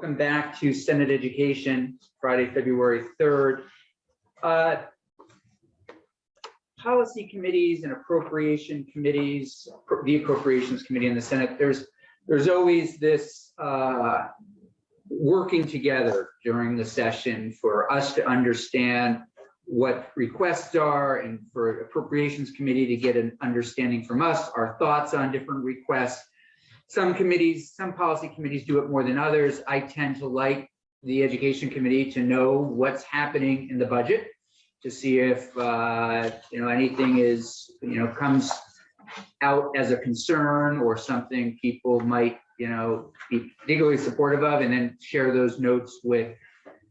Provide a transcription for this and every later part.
Welcome back to Senate Education, Friday, February 3rd. Uh, Policy committees and appropriation committees, the Appropriations Committee in the Senate, there's, there's always this uh, working together during the session for us to understand what requests are and for Appropriations Committee to get an understanding from us, our thoughts on different requests. Some committees, some policy committees do it more than others. I tend to like the Education Committee to know what's happening in the budget, to see if, uh, you know, anything is, you know, comes out as a concern or something people might, you know, be particularly supportive of, and then share those notes with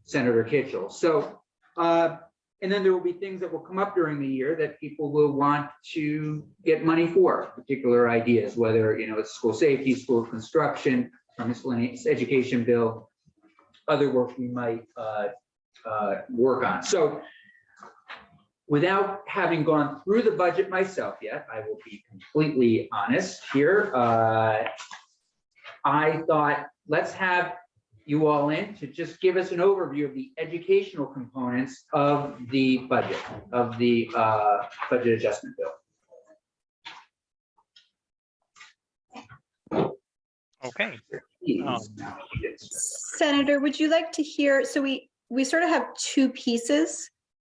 Senator Kitchel. So, uh, and then there will be things that will come up during the year that people will want to get money for, particular ideas, whether, you know, it's school safety, school construction, or miscellaneous education bill, other work we might uh, uh, work on. So without having gone through the budget myself yet, I will be completely honest here. Uh, I thought, let's have you all in to just give us an overview of the educational components of the budget, of the uh, budget adjustment bill. Okay, Um, Senator, would you like to hear, so we, we sort of have two pieces.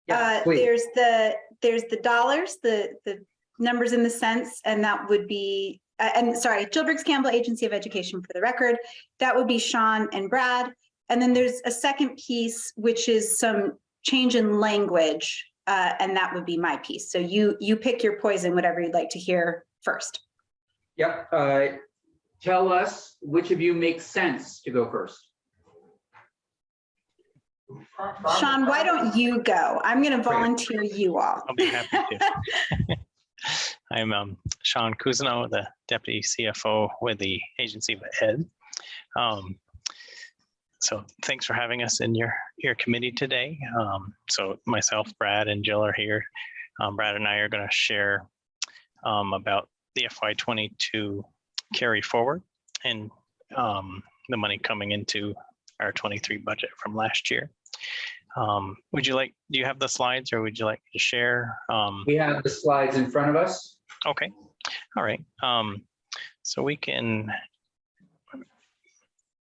Yeah, Uh. There's the, there's the dollars, the, the numbers in the cents, and that would be, uh, and sorry, Jill Briggs Campbell Agency of Education for the record. That would be Sean and Brad. And then there's a second piece, which is some change in language, uh, and that would be my piece. So you, you pick your poison, whatever you'd like to hear first. Yep, uh, tell us which of you makes sense to go first. Sean, why don't you go? I'm going to volunteer you all. I'll be happy to. I'm um, Sean Cousino, the Deputy CFO with the Agency of Ed. Um, So thanks for having us in your, your committee today. Um, So myself, Brad and Jill are here. Um, Brad and I are going to share um, about the FY twenty-two carry forward and um, the money coming into our twenty-three budget from last year. Um, Would you like, do you have the slides or would you like to share? Um, We have the slides in front of us. Okay, all right. Um, so we can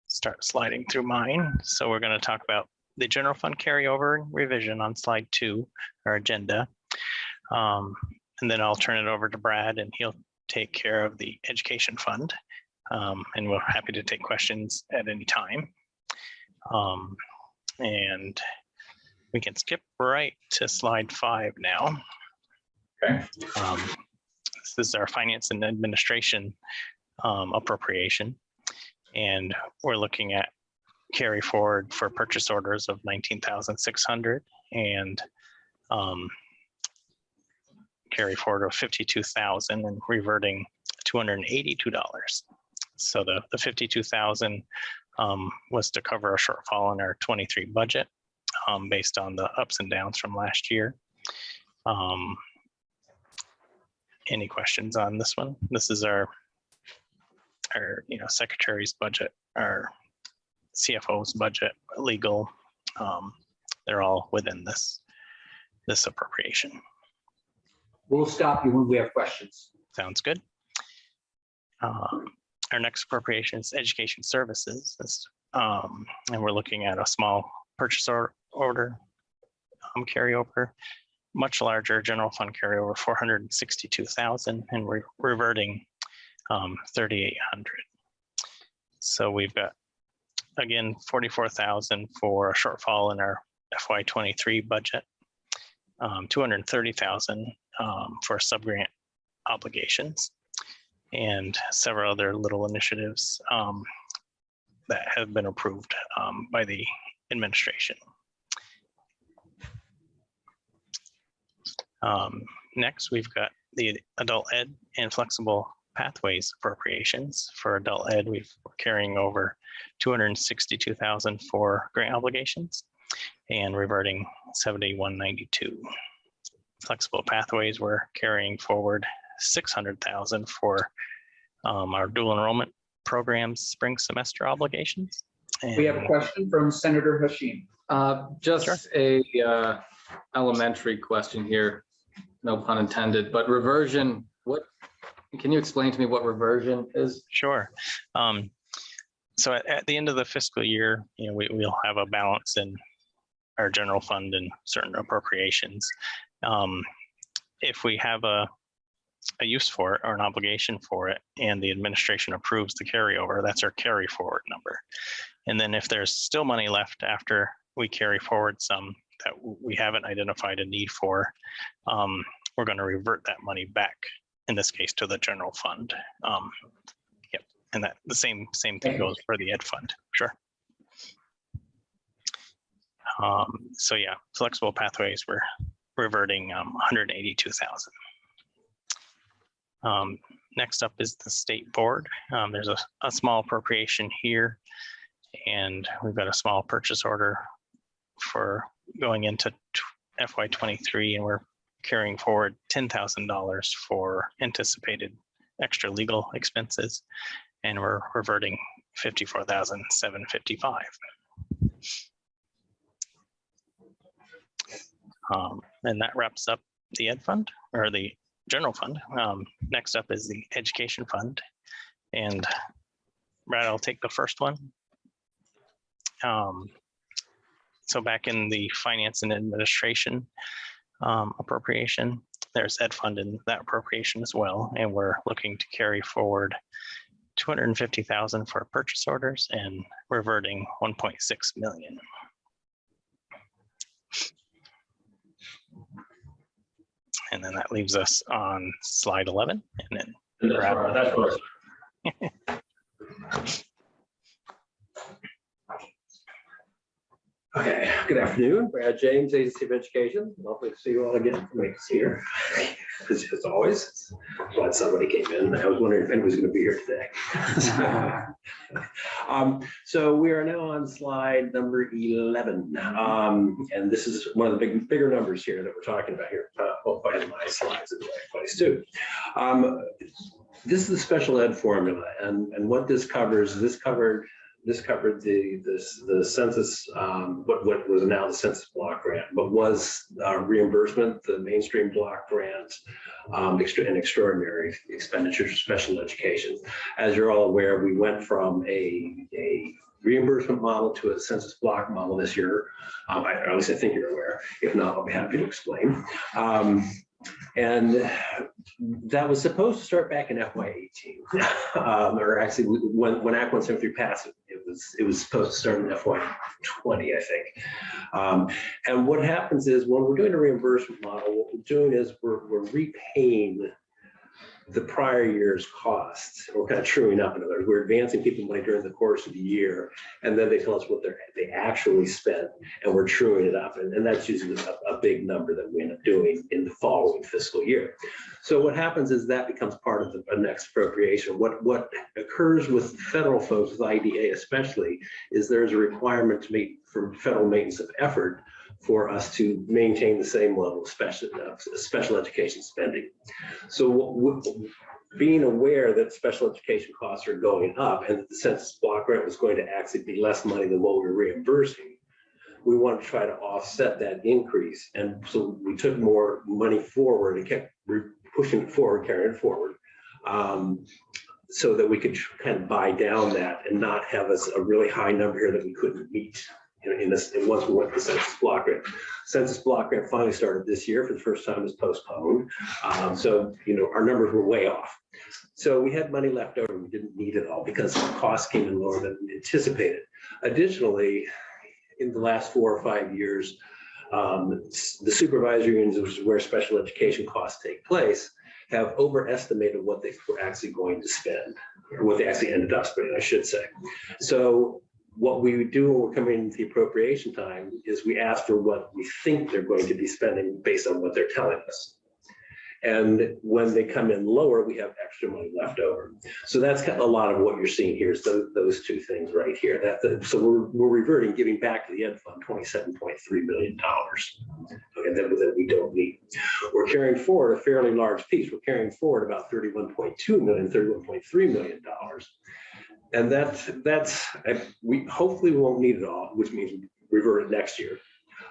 start sliding through mine. So we're going to talk about the general fund carryover revision on slide two, our agenda. Um, and then I'll turn it over to Brad and he'll take care of the education fund. Um, and we're happy to take questions at any time. Um, and we can skip right to slide five now. Okay. Um, This is our finance and administration um, appropriation. And we're looking at carry forward for purchase orders of nineteen thousand six hundred and um, carry forward of fifty-two thousand and reverting two hundred and eighty-two dollars. So the, the fifty-two thousand um, was to cover a shortfall in our twenty-three budget um, based on the ups and downs from last year. Um, any questions on this one? This is our, our, you know, secretary's budget, our CFO's budget, legal. um, They're all within this, this appropriation. We'll stop you when we have questions. Sounds good. Um, Our next appropriation is education services. This, um, and we're looking at a small purchase or- order um, carryover, much larger general fund carryover, four hundred and we're reverting um, thirty-eight hundred. So we've got, again, forty-four thousand for a shortfall in our FY twenty-three budget, um, two hundred and thirty thousand um, for subgrant obligations and several other little initiatives um, that have been approved um, by the administration. Um, Next, we've got the adult ed and flexible pathways appropriations. For adult ed, we've we're carrying over 262,000 for grant obligations and reverting 7192 flexible pathways, we're carrying forward six hundred thousand for um, our dual enrollment programs spring semester obligations We have a question from Senator Hashim. Uh, just Sure. a, uh, elementary question here, no pun intended, but reversion, what, can you explain to me what reversion is? Sure. Um, so at, at the end of the fiscal year, you know, we, we'll have a balance in our general fund and certain appropriations. Um, if we have a, a use for it or an obligation for it and the administration approves the carryover, that's our carry forward number. And then if there's still money left after we carry forward some that we haven't identified a need for, um, we're going to revert that money back, in this case, to the general fund. Um, and that the same, same thing goes for the ed fund, sure. Um, so yeah, flexible pathways, we're reverting um hundred eighty-two thousand. Um, next up is the state board. Um, there's a, a small appropriation here. And we've got a small purchase order for going into FY twenty-three and we're carrying forward ten thousand dollars for anticipated extra legal expenses and we're reverting 54,755. Um, and that wraps up the ed fund or the general fund. Um, next up is the education fund. And Brad, I'll take the first one. Um, so back in the finance and administration um, appropriation, there's ed fund in that appropriation as well, and we're looking to carry forward two hundred and fifty thousand for purchase orders and reverting one point six million. And then that leaves us on slide eleven, and then that's where- that's where- Okay, good afternoon, Brad James, Agency of Education. Lovely to see you all again. Great to see you. As as always, glad somebody came in. I was wondering if was going to be here today. Um, So we are now on slide number 11. Um, And this is one of the big, bigger numbers here that we're talking about here. Uh, I have my slides in the right place too. Um, This is the special ed formula and, and what this covers, this covered this covered the, the census, um, what, what was now the census block grant, but was uh, reimbursement, the mainstream block grant, um, extra, and extraordinary expenditures for special education. As you're all aware, we went from a, a reimbursement model to a census block model this year. Um, I, at least I think you're aware. If not, I'll be happy to explain. Um, and that was supposed to start back in FY eighteen. Um, or actually, when, when Act one seventy-three passed, it was, it was supposed to start in FY twenty, I think. Um, and what happens is when we're doing a reimbursement model, what we're doing is we're, we're repaying the prior year's costs, We're kind of truing up. In other words, we're advancing people money during the course of the year, and then they tell us what they actually spent, and we're truing it up. And, and that's usually a, a big number that we end up doing in the following fiscal year. So what happens is that becomes part of the next appropriation. What, what occurs with federal folks, with IDEA especially, is there's a requirement to meet for federal maintenance of effort for us to maintain the same level of special, uh, special education spending. So being aware that special education costs are going up and that the census block grant was going to actually be less money than what we're reimbursing, we want to try to offset that increase. And so we took more money forward and kept pushing it forward, carrying it forward. um, So that we could kind of buy down that and not have us a really high number here that we couldn't meet in, this, and once we went to the census block grant. Census block grant finally started this year for the first time, it was postponed. Um, so, you know, our numbers were way off. So we had money left over, we didn't need it all because costs came in lower than anticipated. Additionally, in the last four or five years, um, the supervisory unions, which is where special education costs take place, have overestimated what they were actually going to spend, or what they actually ended up spending, I should say. So what we do when we're coming into the appropriation time is we ask for what we think they're going to be spending based on what they're telling us. And when they come in lower, we have extra money left over. So that's kind of a lot of what you're seeing here is those, those two things right here. That, so we're, we're reverting, giving back to the ed fund twenty-seven point three million dollars. Okay, that, that we don't need. We're carrying forward a fairly large piece. We're carrying forward about 31.2 million, 31.3 million dollars. And that, that's, I- we hopefully we won't need it all, which means revert it next year.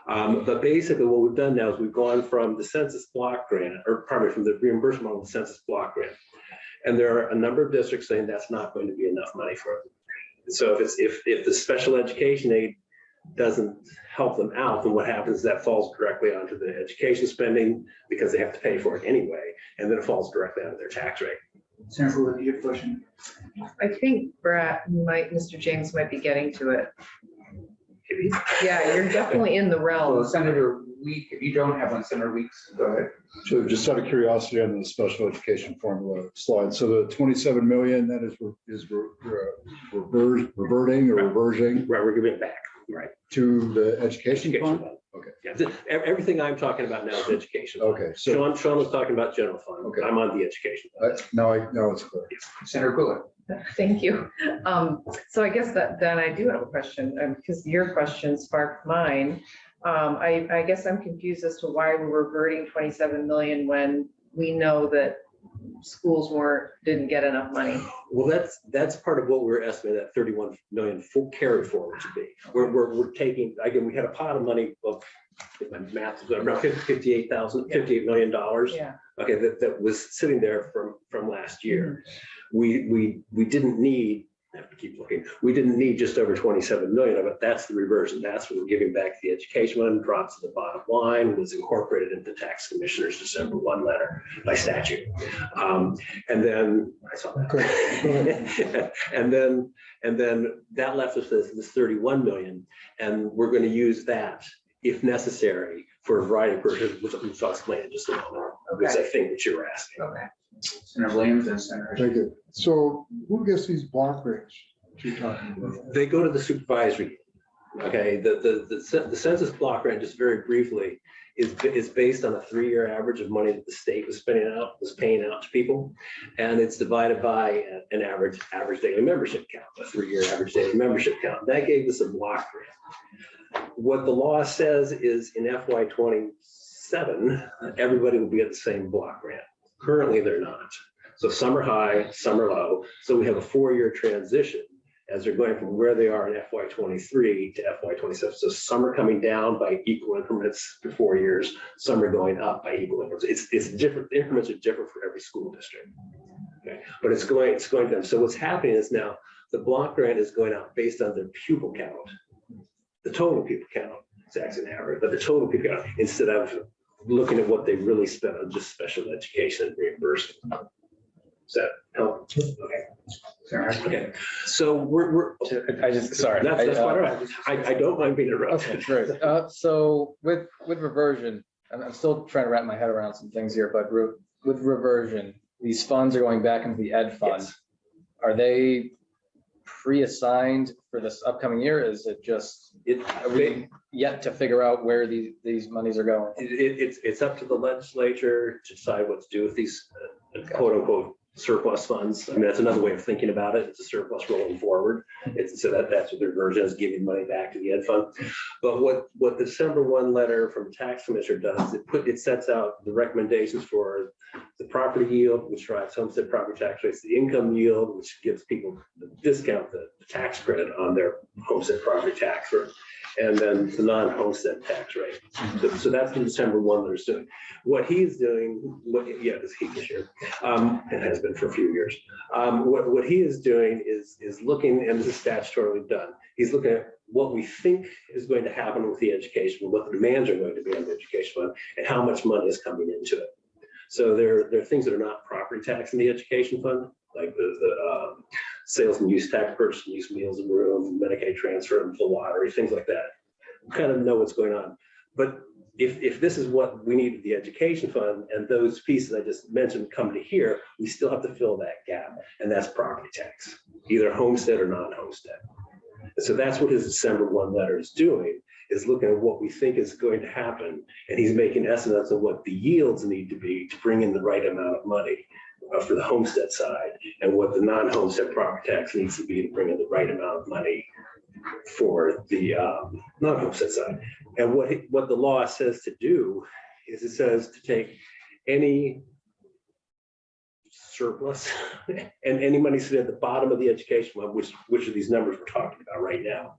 Um, but basically what we've done now is we've gone from the census block grant, or probably from the reimbursement on the census block grant. And there are a number of districts saying that's not going to be enough money for them. So if it's, if, if the special education aid doesn't help them out, then what happens is that falls directly onto the education spending because they have to pay for it anyway, and then it falls directly onto their tax rate. Senator Bullock, you have a question? I think Brad might, Mr. James might be getting to it. Yeah, you're definitely in the Well, realm. Senator Week, if you don't have one, Senator Weeks, go ahead. So just out of curiosity on the special education formula slide, so the twenty-seven million, that is, is re- re- rever- reverting or reversing Right, we're giving it back, right? to the education Education fund? fund. Okay. Yeah, th- ev- everything I'm talking about now is education. Okay, so Sean, Sean was talking about general fund. Okay. I'm on the education. uh, now I, now it's clear. Senator Bullock. Thank you. Um, so I guess that, then I do have a question, um, because your question sparked mine. Um, I, I guess I'm confused as to why we're reverting twenty-seven million when we know that schools weren't, didn't get enough money. Well, that's, that's part of what we're estimating that thirty-one million full carry forward to be. We're, we're, we're taking, again, we had a pot of money of, if my math is around fifty-eight thousand, fifty-eight million dollars. Yeah. Okay, that, that was sitting there from, from last year. Mm-hmm. We, we, we didn't need, I have to keep looking, we didn't need just over twenty-seven million of it. That's the reversion. That's what we're giving back to the education fund, drops to the bottom line, was incorporated into tax commissioner's December one letter by statute. Um, and then, I saw that. And then, and then that left us with this thirty-one million, and we're gonna use that if necessary for a variety of purposes, which which I'll explain in just a moment, okay. because I think what you were asking. Okay. Senator Williams and Senator. Thank you. So who gets these block grants you're talking about? They go to the supervisory. Okay, the, the, the the census block grant, just very briefly, is, is based on a three-year average of money that the state was spending out, was paying out to people. And it's divided by an average, average daily membership count, a three-year average daily membership count. That gave us a block grant. What the law says is in FY twenty-seven, everybody will be at the same block grant. Currently, they're not. So some are high, some are low. So we have a four-year transition as they're going from where they are in FY twenty-three to FY twenty-seven. So some are coming down by equal increments for four years, some are going up by equal increments. It's, it's different, the increments are different for every school district. Okay, but it's going, it's going down. So what's happening is now the block grant is going out based on their pupil count. The total pupil count, it's actually an but the total pupil count, instead of looking at what they really spent on just special education reimbursement. Does that help? Okay. Okay, so we're, we're, I just, sorry. that's, that's I, uh, quite all right. I, I don't mind being Okay, interrupted. great. Uh, so with, with reversion, I'm, I'm still trying to wrap my head around some things here, but re- with reversion, these funds are going back into the ed fund. Yes. Are they pre-assigned for this upcoming year? Is it just, It, are we yet to figure out where these, these monies are going? it, it's, it's up to the legislature to decide what to do with these uh, quote unquote surplus funds. I mean, that's another way of thinking about it. It's a surplus rolling forward. It's, so that, that's what the reversion is, giving money back to the ed fund. But what, what the December one letter from tax commissioner does, it put, it sets out the recommendations for the property yield, which drives homestead property tax rates, the income yield, which gives people the discount, the the tax credit on their homestead property tax, or- and then the non-homestead tax rate. So- So that's the December one letter's doing. What he's doing, what, yeah, it's he this year, um, it has been for a few years. Um, what, what he is doing is, is looking, and this is statutorily done, he's looking at what we think is going to happen with the education, what the demands are going to be on the education fund, and how much money is coming into it. So there, there are things that are not property tax in the education fund, like the, the, um, sales and use tax, purchase and use meals and room, Medicaid transfer, and the lottery, things like that. We Kind of know what's going on. But if, if this is what we need the education fund and those pieces I just mentioned come to here, we still have to fill that gap. And that's property tax, either homestead or non-homestead. So that's what his December one letter is doing, is looking at what we think is going to happen. And he's making estimates of what the yields need to be to bring in the right amount of money uh, for the homestead side and what the non-homestead property tax needs to be to bring in the right amount of money for the um, non-homestead side. And what, what the law says to do is it says to take any surplus. And any money sitting at the bottom of the education fund, which, which of these numbers we're talking about right now.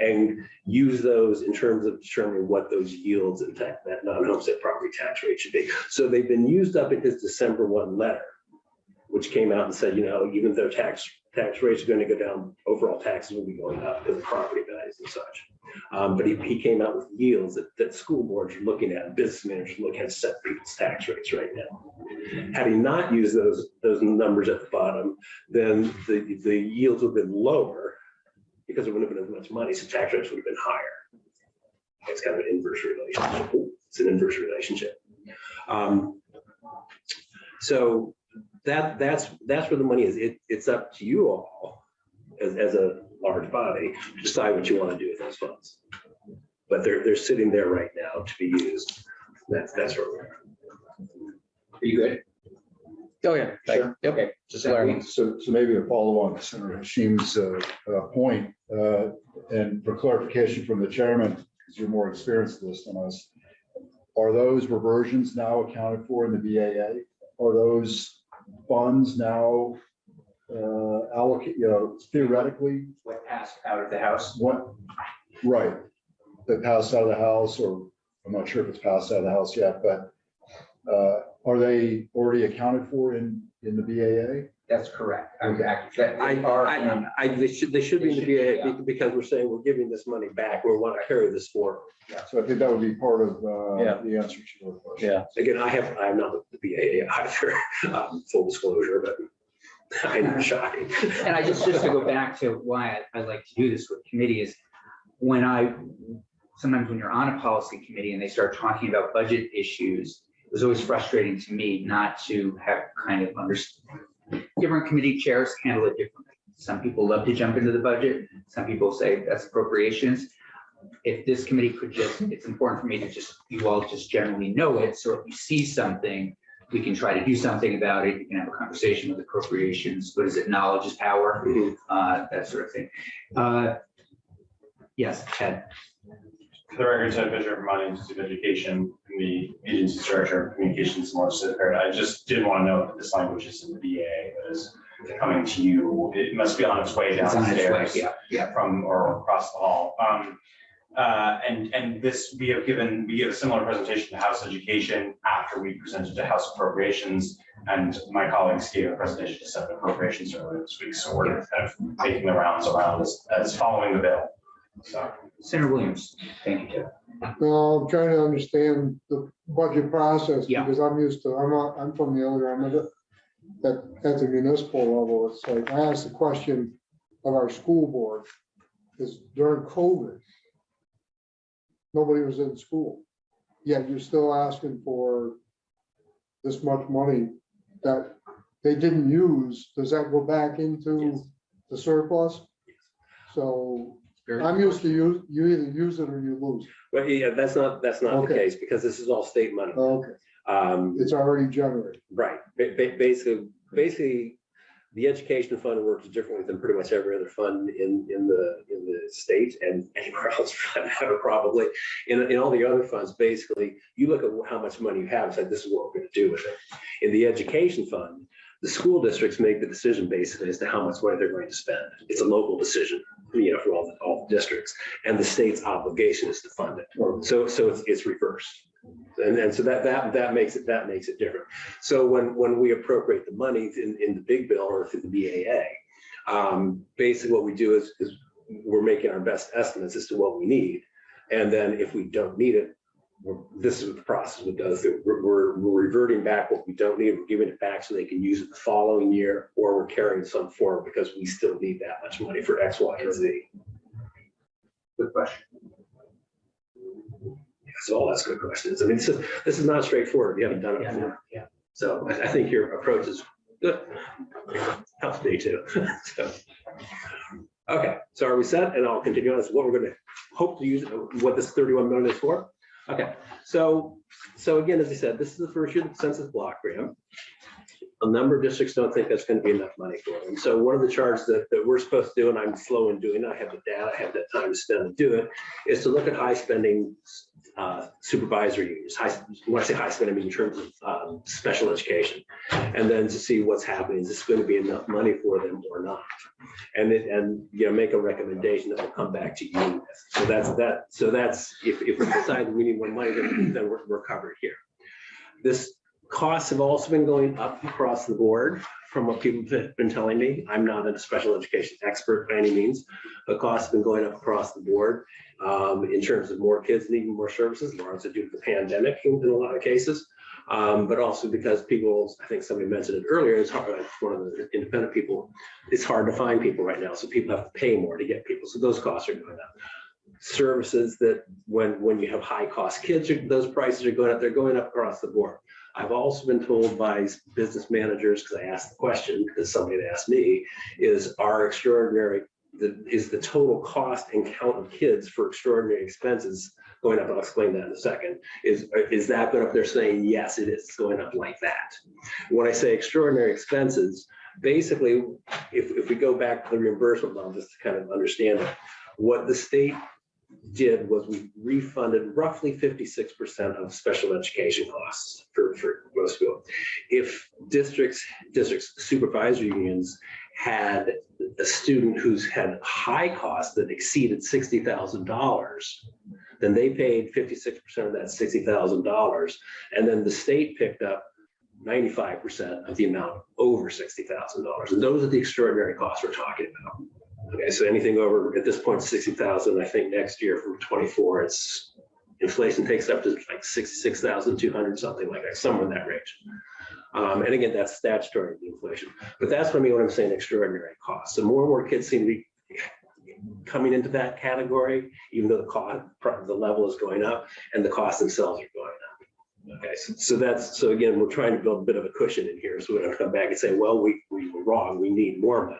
And use those in terms of determining what those yields and that, that non-homestead property tax rate should be. So they've been used up in his December one letter, which came out and said, you know, even though tax, tax rates are going to go down, overall taxes will be going up because of property values and such. Um, but he, he came out with yields that, that school boards are looking at, business managers looking at set people's tax rates right now. Had he not used those, those numbers at the bottom, then the, the yields would have been lower because there wouldn't have been as much money, so tax rates would have been higher. It's kind of an inverse relationship. It's an inverse relationship. Um, So that, that's, that's where the money is. It, it's up to you all as, as a large body, to decide what you want to do with those funds. But they're, they're sitting there right now to be used. That's, that's where we're. at. Are you good? Oh, yeah. Sure. Yep. Okay. Just learning. So, so maybe a follow on to Senator Hashim's uh, uh, point, uh, and for clarification from the chairman, because you're more experienced with this than us. Are those reversions now accounted for in the BAA? Are those funds now uh, allocate, you know, theoretically, What passed out of the house? what, right? That passed out of the house, or I'm not sure if it's passed out of the house yet, but uh, are they already accounted for in, in the BAA? That's correct. I'm back. That- I, they are I, in- I, they should, they should be in the They should be, BAA because we're saying we're giving this money back. We want to carry this forward. So I think that would be part of uh, Yeah. the answer to your question. Yeah. Again, I have, I am not with the BAA either, um, full disclosure, but I know shocking. And I just, just to go back to why I, I like to do this with committee is when I, sometimes when you're on a policy committee and they start talking about budget issues, it was always frustrating to me not to have kind of understand. Different committee chairs handle it differently. Some people love to jump into the budget. Some people say that's appropriations. If this committee could just, it's important for me to just, you all just generally know it. So if you see something, we can try to do something about it. You can have a conversation with appropriations. What is it? Knowledge is power Mhm. uh, that sort of thing. Uh, Yes, Ted, For the record, Ted Fisher from Monty Institute of Education, and the agency director of communications and legislative. I just did want to note that this language is in the BA that is coming to you. It must be on its way on its way, yeah, yeah. from or across the hall. Um, uh, and, and this, we have given, we gave a similar presentation to House Education after we presented to House Appropriations. And my colleagues gave a presentation to Senate Appropriations earlier this week. So we're kind of making the rounds around as, as following the bill. So. Senator Williams, thank you, Ted. Well, I'm trying to understand the budget process Yeah. because I'm used to, I'm not, I'm from the other end of it. That at the municipal level, it's like, I asked the question of our school board, is during COVID. Nobody was in school, yet you're still asking for this much money that they didn't use. Does that go back into Yes. the surplus? So Very- I'm used to you, you either use it or you lose. But yeah, that's not, that's not the Okay. case because this is all state money. Okay, Um, it's already generated. right, ba- ba- basically, basically, the education fund works differently than pretty much every other fund in, in the, in the state and anywhere else for that matter, probably. In, in all the other funds, basically, you look at how much money you have, and say, this is what we're gonna do with it. In the education fund, the school districts make the decision basically as to how much money they're going to spend. It's a local decision, you know, for all, the all the districts, and the state's obligation is to fund it. So, so it's, it's reversed. And, and so that, that, that makes it, that makes it different. So when, when we appropriate the money in, in the big bill or through the BAA, um, basically what we do is, is we're making our best estimates as to what we need. And then if we don't need it, this is what the process go through. We're, we're, we're reverting back what we don't need. We're giving it back so they can use it the following year, or we're carrying some forward because we still need that much money for X, Y, and Z. Good question. Yeah, So all that's good questions. I mean, this is, this is not straightforward. You haven't done it Yeah, before. yeah. So I, I think your approach is good. Helps me too. So, Okay, so are we set? And I'll continue on. This is what we're gonna hope to use, what this thirty-one million is for. Okay, so, so again, as I said, this is the first year of the census block grant. A number of districts don't think that's gonna be enough money for them. So one of the charts that, that we're supposed to do, and I'm slow in doing, I have the data, I have the time to spend to do it, is to look at high spending uh, supervisory unions, high, when I say high school, I mean in terms of um, special education. And then to see what's happening, is this going to be enough money for them or not? And it, and, you know, make a recommendation that will come back to you. So that's that, so that's, if, if we decide we need more money, then, then we're, we're covered here. This costs have also been going up across the board from what people have been telling me. I'm not a special education expert by any means, but costs have been going up across the board um, in terms of more kids needing more services, largely due to the pandemic in, in a lot of cases. Um, but also because people, I think somebody mentioned it earlier, it's hard, it's one of the independent people, it's hard to find people right now, so people have to pay more to get people, so those costs are going up. Services that when, when you have high cost kids, those prices are going up, they're going up across the board. I've also been told by business managers, because I asked the question, because somebody had asked me, is our extraordinary, the, is the total cost and count of kids for extraordinary expenses going up? I'll explain that in a second. Is, is that going up? They're saying, yes, it is going up like that. When I say extraordinary expenses, basically, if, if we go back to the reimbursement model, just to kind of understand it, what the state did was we refunded roughly fifty-six percent of special education costs for, for most people. If districts, districts supervisory unions had a student who's had high costs that exceeded sixty thousand dollars, then they paid fifty-six percent of that sixty thousand dollars. And then the state picked up ninety-five percent of the amount over sixty thousand dollars. And those are the extraordinary costs we're talking about. Okay, so anything over, at this point, sixty thousand, I think next year from twenty-four, it's, inflation takes up to like sixty-six thousand two hundred, something like that, somewhere in that range. Um, and again, that's statutory inflation, but that's what I mean when I'm saying extraordinary costs. So more and more kids seem to be coming into that category, even though the cost, the level is going up and the costs themselves are going up. Okay, so, so that's, so again, we're trying to build a bit of a cushion in here, so we don't come back and say, well, we, we were wrong, we need more money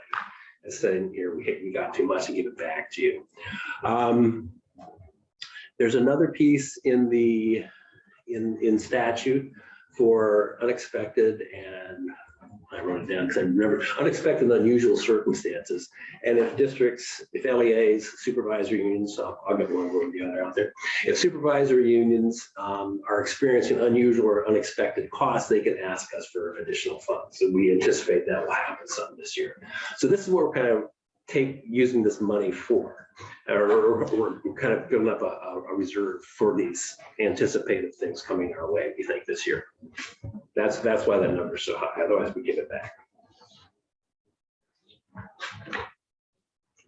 instead in here, we, we got too much to give it back to you. Um, there's another piece in the, in, in statute for unexpected and I wrote it down because I remember unexpected and unusual circumstances. And if districts, if LEAs, supervisory unions, I'll, I'll get one or the other out there. If supervisory unions um, are experiencing unusual or unexpected costs, they can ask us for additional funds. And we anticipate that will happen some this year. So this is what we're kind of take using this money for, or, or, or we're kind of building up a, a reserve for these anticipated things coming our way, we think this year. That's, that's why that number's so high, otherwise we give it back.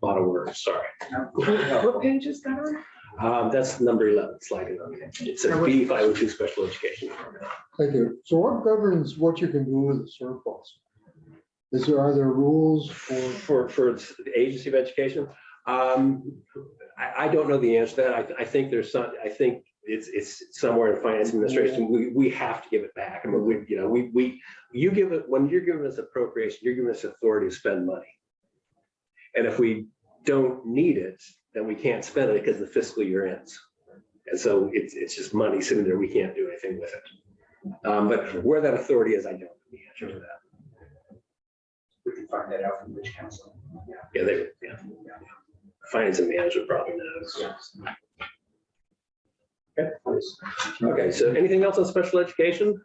A Lot of words, sorry. What page is that on? Um, that's number eleven, slide it on. It's a B five oh two special education. Thank you. So what governs what you can do with the surplus? Is there, are there rules for, For, for the agency of education, um, I, I don't know the answer to that. I, I think there's some, I think it's, it's somewhere in finance administration, we, we have to give it back. I mean, we, you know, we, we, you give it, when you're giving us appropriation, you're giving us authority to spend money. And if we don't need it, then we can't spend it because the fiscal year ends. And so it's, it's just money sitting there. We can't do anything with it. Um, but where that authority is, I don't know the answer to that. We can find that out from which council. Yeah, they, yeah. Finance and management probably knows. Okay, Okay. so anything else on special education?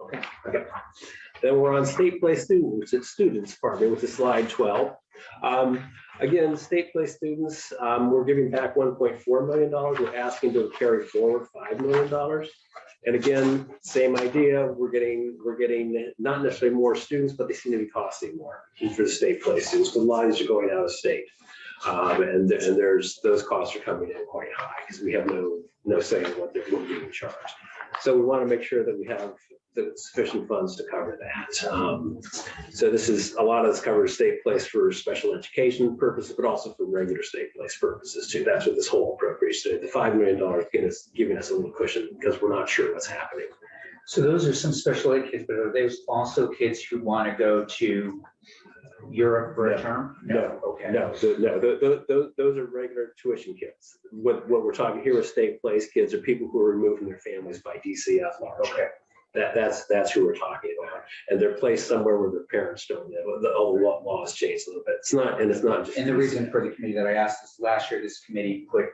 Okay. Okay, then we're on state place students, it's students, pardon me, which is slide twelve. Um, again, state place students, um, we're giving back one point four million dollars, we're asking to carry forward five million dollars. And again, same idea, we're getting, we're getting not necessarily more students, but they seem to be costing more for the state place students, of these are going out of state. Um, and, and there's, those costs are coming in quite high, because we have no, no say in what they're being charged. So we want to make sure that we have the sufficient funds to cover that. Um, so this is, a lot of this covers state place for special education purposes, but also for regular state place purposes too. That's what this whole appropriation, is. the five million dollars us, giving us a little cushion because we're not sure what's happening. So those are some special ed kids, but are those also kids who want to go to Europe for a No. term? No. Okay. No, the- no, the- the- the- those are regular tuition kids. What, what we're talking here with state place kids are people who are removed from their families by DCF largely. Okay. That, that's, that's who we're talking about. And they're placed somewhere where their parents don't live. The old law laws changed a little bit. It's not, and it's not just. And the reason for the committee that I asked is last year, this committee put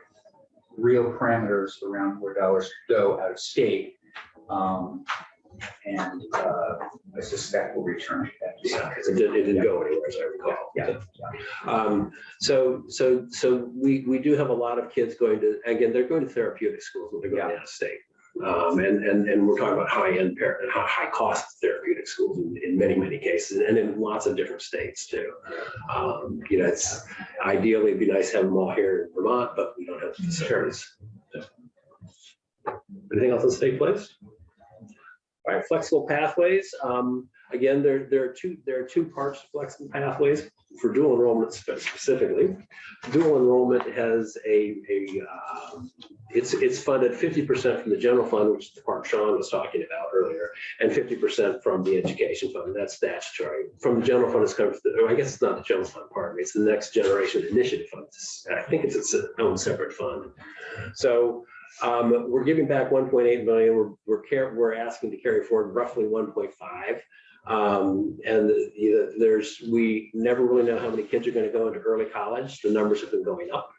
real parameters around where dollars go out of state. Um, And uh, I suspect we'll return to that. Yeah, because it didn't, it didn't go anywhere, as I recall. Yeah. Um, so, so, so we, we do have a lot of kids going to, again, they're going to therapeutic schools when they're going out of state. Um, and, and, and we're talking about high-end parent, high, high cost therapeutic schools in, in many, many cases, and in lots of different states too. Um, you know, it's ideally, it'd be nice to have them all here in Vermont, but we don't have the facilities. Anything else on state place? All right, flexible pathways. Um, again, there, there are two, there are two parts flexible pathways for dual enrollment specifically. Dual enrollment has a, a, um, it's, it's funded fifty percent from the general fund, which is the part Sean was talking about earlier, and fifty percent from the education fund. That's statutory. From the general fund, it's coming, from the- I guess it's not the general fund part, it's the next generation initiative fund. I think it's its own separate fund. So um, we're giving back one point eight million. We're, we're we're asking to carry forward roughly one point five. Um, and you know, there's, we never really know how many kids are going to go into early college. The numbers have been going up.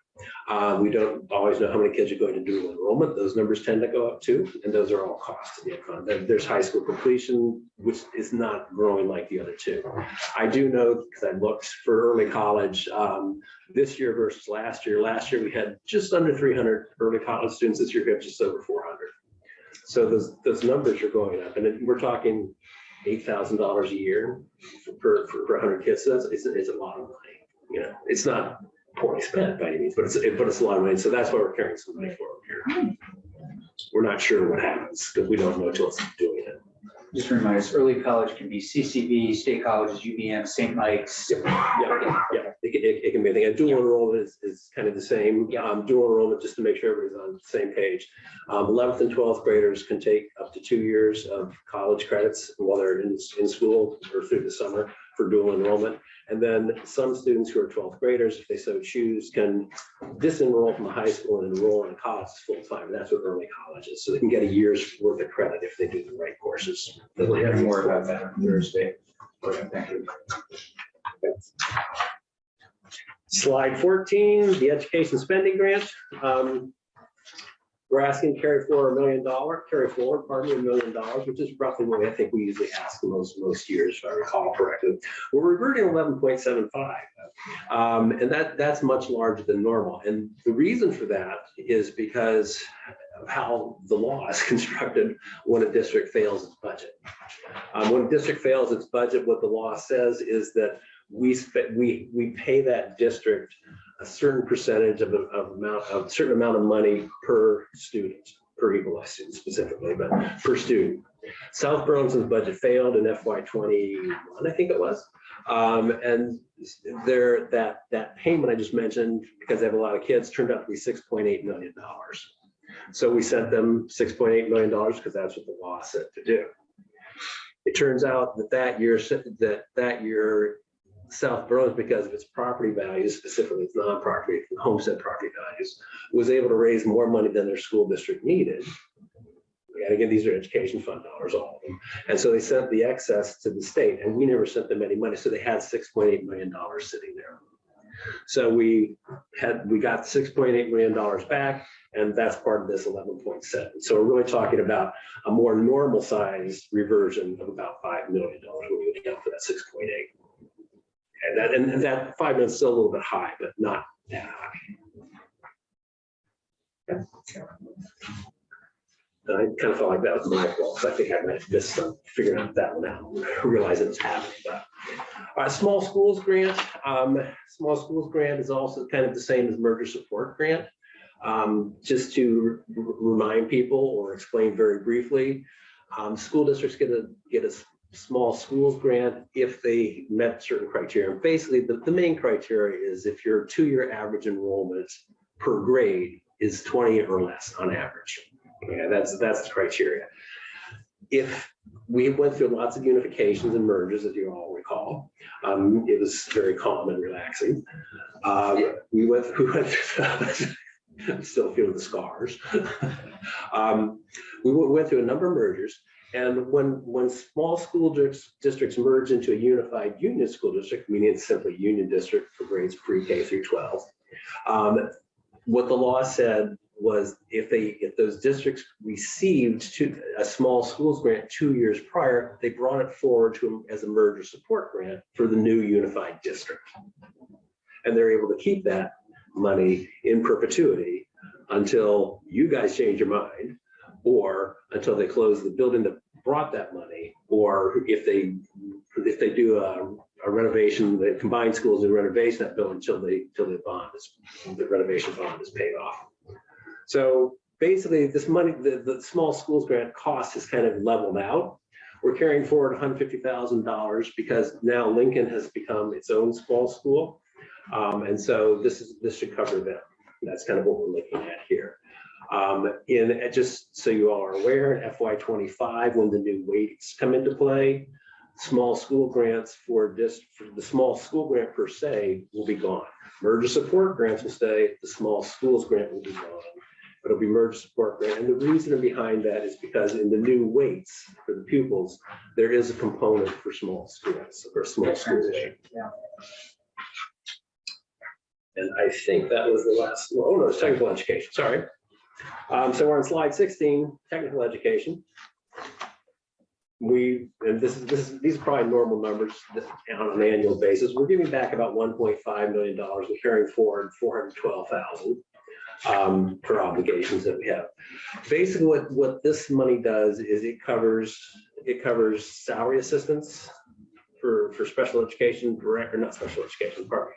Uh, we don't always know how many kids are going to dual enrollment. Those numbers tend to go up too, and those are all costs to the. There- There's high school completion, which is not growing like the other two. I do know, because I looked for early college, um, this year versus last year. Last year, we had just under three hundred early college students. This year, we have just over four hundred. So those, those numbers are going up, and we're talking eight thousand dollars a year for, for, for hundred kids. So that's, it's, it's a lot of money. You know, it's not poorly spent by any means, but it's, but it's a lot of money. So that's why we're carrying some money forward here. We're not sure what happens, because we don't know till it's doing it. Just a reminder, us, early college can be CCV, state colleges, UVM, St. Mike's. Yeah, yeah, it can, it it can be, a thing. And dual enrollment is, is kind of the same. Yeah. Um, dual enrollment, just to make sure everybody's on the same page. Um, eleventh and twelfth graders can take up to two years of college credits while they're in, in school or through the summer for dual enrollment. And then some students who are twelfth graders, if they so choose, can disenroll from the high school and enroll in college full time. That's what early college is. So they can get a year's worth of credit if they do the right courses. We'll hear more about that on Thursday. Thank you. Slide fourteen, the education spending grant. Um, We're asking carry forward a million dollar, carry forward, pardon me, a million dollars, which is roughly what I think we usually ask most, most years, if I recall correctly. We're reverting eleven point seven five. Um, and that, that's much larger than normal. And the reason for that is because of how the law is constructed when a district fails its budget. Um, when a district fails its budget, what the law says is that we we, we pay that district certain percentage of, a- of amount, of certain amount of money per student, per equalized student specifically, but per student. South Burlington's budget failed in FY twenty-one, I think it was. Um, and there, that, that payment I just mentioned, because they have a lot of kids, turned out to be six point eight million dollars. So we sent them six point eight million dollars because that's what the law said to do. It turns out that that year, that, that year, South Burlington, because of its property values, specifically its non-property, homestead property values, was able to raise more money than their school district needed. And again, these are education fund dollars, all of them. And so they sent the excess to the state and we never sent them any money. So they had six point eight million dollars sitting there. So we had, we got six point eight million dollars back and that's part of this eleven point seven. So we're really talking about a more normal size reversion of about five million dollars when we account for that six point eight. And that, and that five million is still a little bit high, but not that high. And I kind of felt like that was my fault, so I think I might have missed some, figuring out that one out, realizing it's happening, but. All right, small schools grant, um, small schools grant is also kind of the same as merger support grant. Um, just to remind people or explain very briefly, um, school districts get a, get a small schools grant if they met certain criteria. And Basically, the, the main criteria is if your two-year average enrollment per grade is twenty or less on average. Yeah, that's, that's the criteria. If we went through lots of unifications and mergers, as you all recall, um, it was very calm and relaxing. Um, we went, we went, through- I'm still feeling the scars. Um, we went through a number of mergers and when, when small school districts merge into a unified union school district, meaning it's simply union district for grades pre-K through 12, um, what the law said was if they, if those districts received to a small schools grant two years prior, they brought it forward to as a merger support grant for the new unified district. And they're able to keep that money in perpetuity until you guys change your mind or until they close the building that brought that money, or if they, if they do a a renovation, the combined schools do renovation that building until they, till the bond is, the renovation bond is paid off. So basically, this money, the, the small schools grant cost has kind of leveled out. We're carrying forward hundred fifty thousand dollars because now Lincoln has become its own small school. Um, and so this is, this should cover them. That's kind of what we're looking at here. Um, in, just so you all are aware, in FY twenty-five, when the new weights come into play, small school grants for just, for the small school grant per se will be gone. Merger support grants will stay, the small schools grant will be gone. But it'll be merger support grant. And the reason behind that is because in the new weights for the pupils, there is a component for small students or small schools. Yeah. And I think that was the last, oh no, it's technical education, sorry. Um, so we're on slide sixteen, technical education. We, and this is, this is, these are probably normal numbers on an annual basis. We're giving back about one point five million dollars. We're carrying forward four hundred twelve thousand um, for obligations that we have. Basically, what, what this money does is it covers, it covers salary assistance for, for special education, direct, or not special education, pardon.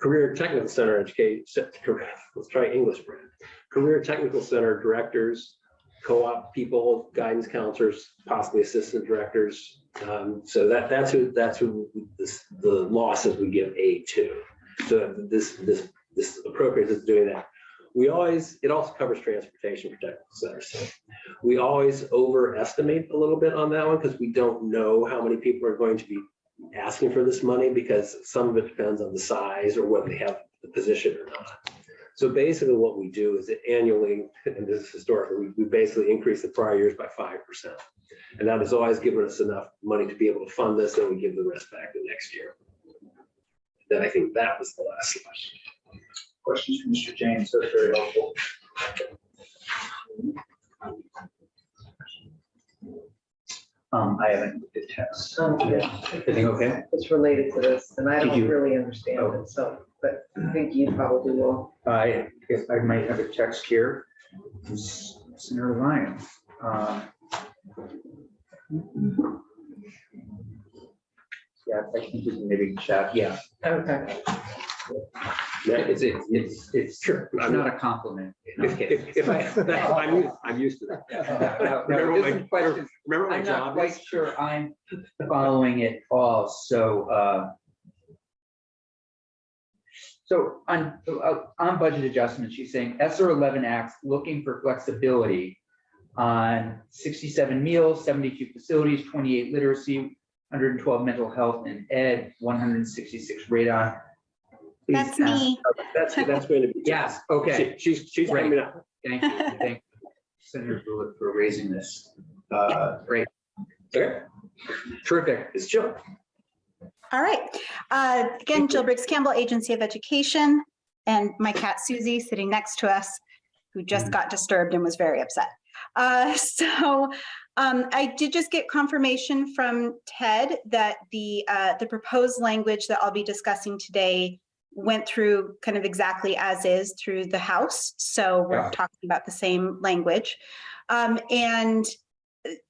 Career Technical Center education, let's try English. Career Technical Center directors, co-op people, guidance counselors, possibly assistant directors. Um, so that, that's who, that's who this, the losses we give aid to. So this, this, this appropriate is doing that. We always, it also covers transportation technical centers. So We always overestimate a little bit on that one because we don't know how many people are going to be asking for this money because some of it depends on the size or whether they have the position or not. So basically what we do is that annually, and this is historically, we, we basically increase the prior years by five percent. And that has always given us enough money to be able to fund this and we give the rest back the next year. Then I think that was the last slide. Questions from Mr. James, that's very helpful. Um, I haven't looked at text. Um, Yeah, everything okay? It's related to this, and I Did don't you- really understand it, so, but I think you probably will. I guess I might have a text here. from Senator Ryan. Um, Yeah, I think we can maybe chat, yeah. Okay. It's, it's, it's, it's Sure. it's not a compliment. If, if, if I, I'm, used- I'm used to that. No, no, Remember my- this. Remember my I'm not job quite is? sure I'm following it all, so, uh. So on, uh, on budget adjustments, she's saying SR eleven acts looking for flexibility on sixty-seven meals, seventy-two facilities, twenty-eight literacy, hundred and twelve mental health and ed, one hundred and sixty-six radon. Please That's ask- me. That's, that's going to be. Yes, okay, She- She's, she's Right. coming up. thank you, thank you, Senator Bullock for raising this. Uh, great, Okay, terrific. it's Jill. All right. Uh, Again, Jill Briggs Campbell, Agency of Education, and my cat Susie sitting next to us, who just got disturbed and was very upset. Uh, So um, I did just get confirmation from Ted that the, uh, the proposed language that I'll be discussing today went through kind of exactly as is through the House. So we're Yeah. talking about the same language. Um, And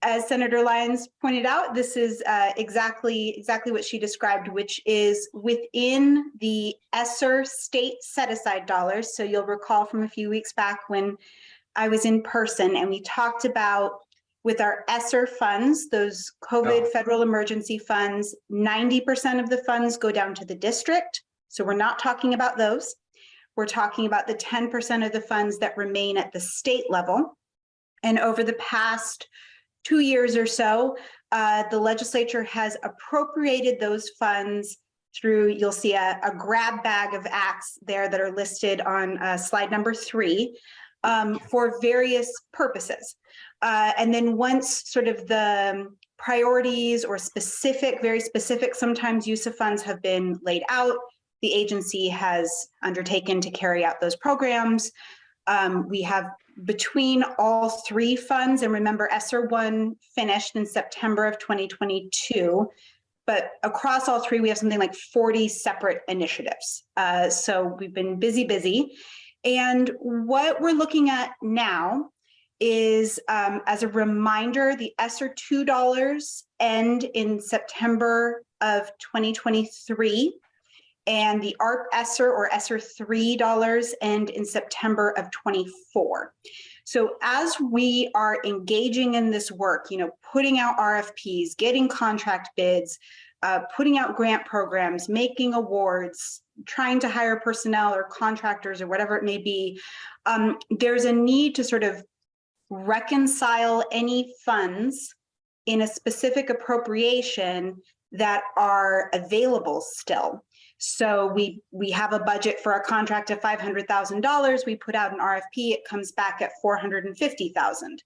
as Senator Lyons pointed out, this is uh, exactly, exactly what she described, which is within the ESSER state set-aside dollars. So you'll recall from a few weeks back when I was in person and we talked about with our ESSER funds, those COVID federal emergency funds, 90% of the funds go down to the district. So we're not talking about those. We're talking about the 10% of the funds that remain at the state level. And over the past two years or so, uh, the legislature has appropriated those funds through, you'll see a, a grab bag of acts there that are listed on uh, slide number three um, for various purposes. Uh, and then once sort of the priorities or specific, very specific, sometimes use of funds have been laid out, the agency has undertaken to carry out those programs. Um, we have between all three funds, and remember ESSER one finished in September of 2022. But across all three, we have something like 40 separate initiatives. Uh, so we've been busy, busy. And what we're looking at now is, um, as a reminder, the ESSER $2 end in September of 2023. And the ARP ESSER or ESSER $3 end in September of 24. So as we are engaging in this work, you know, putting out RFPs, getting contract bids, uh, putting out grant programs, making awards, trying to hire personnel or contractors or whatever it may be, um, there's a need to sort of reconcile any funds in a specific appropriation that are available still. So we, we have a budget for a contract of $500,000. We put out an RFP, it comes back at 450,000.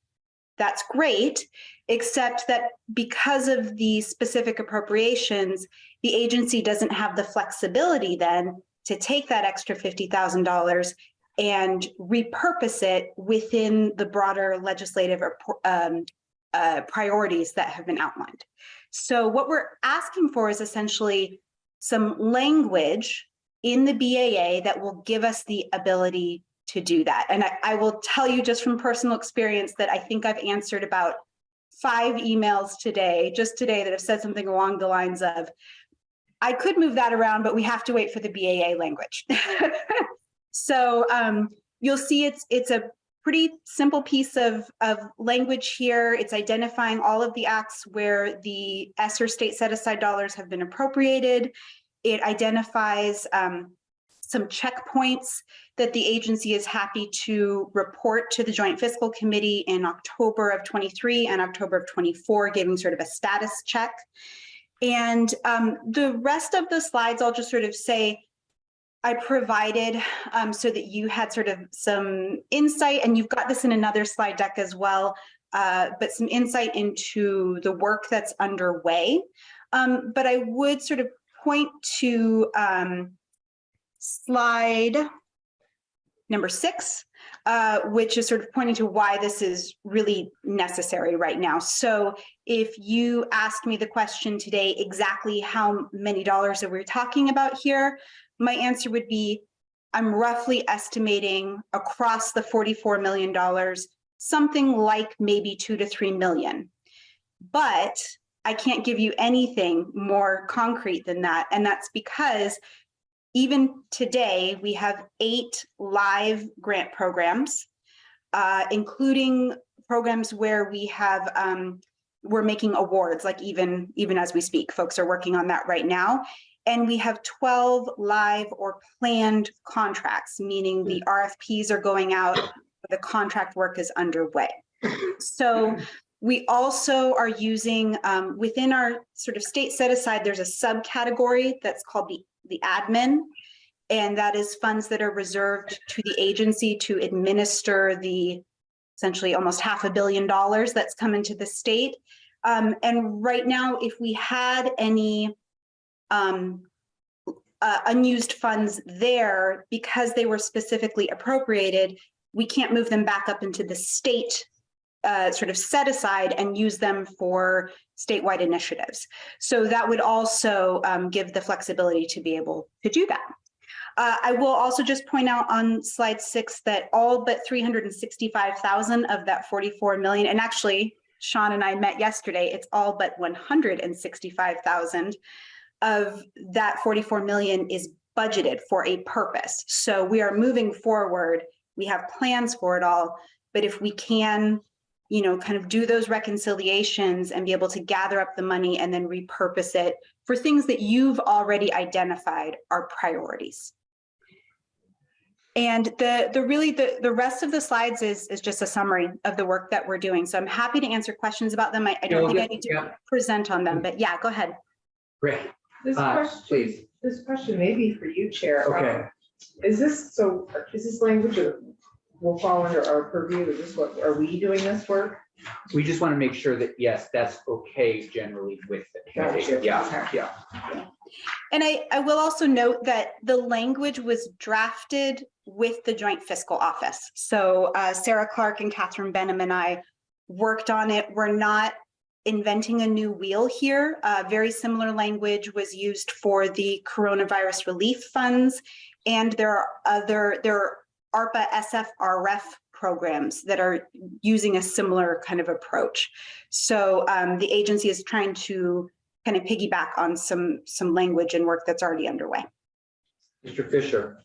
That's great, except that because of the specific appropriations, the agency doesn't have the flexibility then to take that extra $50,000 and repurpose it within the broader legislative um, uh, priorities that have been outlined. So what we're asking for is essentially some language in the BAA that will give us the ability to do that. And I, I will tell you just from personal experience that I think I've answered about five emails today, just today, that have said something along the lines of, I could move that around, but we have to wait for the BAA language. so um, you'll see it's it's a pretty simple piece of, of language here. It's identifying all of the acts where the ESSER state set aside dollars have been appropriated. It identifies um, some checkpoints that the agency is happy to report to the Joint Fiscal Committee in October of 23 and October of 24, giving sort of a status check. And um, the rest of the slides, I'll just sort of say, I provided um, so that you had sort of some insight, and you've got this in another slide deck as well, uh, but some insight into the work that's underway. Um, but I would sort of point to um, slide number six, uh, which is sort of pointing to why this is really necessary right now. So if you asked me the question today, exactly how many dollars are we talking about here, my answer would be, I'm roughly estimating across the $44 million, something like maybe two to 3 million. But I can't give you anything more concrete than that. And that's because even today, we have eight live grant programs, uh, including programs where we have, um, we're making awards, like even, even as we speak, folks are working on that right now. And we have 12 live or planned contracts, meaning the RFPs are going out, the contract work is underway. So we also are using, um, within our sort of state set aside, there's a subcategory that's called the, the admin. And that is funds that are reserved to the agency to administer the essentially almost half a billion dollars that's come into the state. Um, and right now, if we had any um, uh, unused funds there because they were specifically appropriated, we can't move them back up into the state uh, sort of set aside and use them for statewide initiatives. So that would also um, give the flexibility to be able to do that. Uh, I will also just point out on slide six that all but 365,000 of that 44 million, and actually Sean and I met yesterday, it's all but 165,000 of that 44 million is budgeted for a purpose. So we are moving forward. We have plans for it all, but if we can, you know, kind of do those reconciliations and be able to gather up the money and then repurpose it for things that you've already identified are priorities. And the the really the the rest of the slides is is just a summary of the work that we're doing. So I'm happy to answer questions about them. I, I don't Yeah, think I need to yeah. present on them, but yeah, go ahead. Great, This uh, question, please, this question may be for you, Chair. Um, okay. Is this, so is this language that will fall under our purview? Is this what, are we doing this work? We just want to make sure that, yes, that's okay generally with the committee. Gotcha. Yeah, yeah. And I, I will also note that the language was drafted with the Joint Fiscal Office. So uh, Sarah Clark and Catherine Benham and I worked on it. We're not inventing a new wheel here. Uh, Very similar language was used for the coronavirus relief funds. And there are other, there are ARPA SFRF programs that are using a similar kind of approach. So um, the agency is trying to kind of piggyback on some, some language and work that's already underway. Mr. Fisher,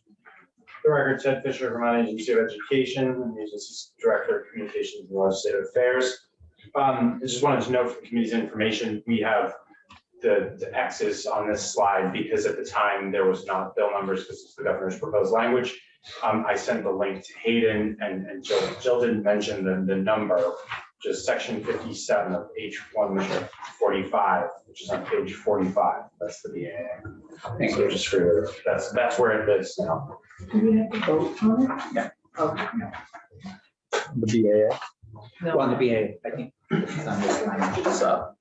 The record, Ted Fisher, Vermont Agency of Education, and the agency's Director of Communications and Legislative Affairs. Um, I just wanted to note for the committee's information, we have the, the X's on this slide because at the time there was not bill numbers because it's the governor's proposed language. Um, I sent the link to Hayden and, and Jill, Jill didn't mention the, the number, just section fifty-seven of H one forty-five, which is on page forty-five. That's the BAA. Thank So just for, that's, that's where it is now. Do we have to vote on it? Yeah. Okay. The BAA. Well, on the BA, I think. it's on this line, it's up.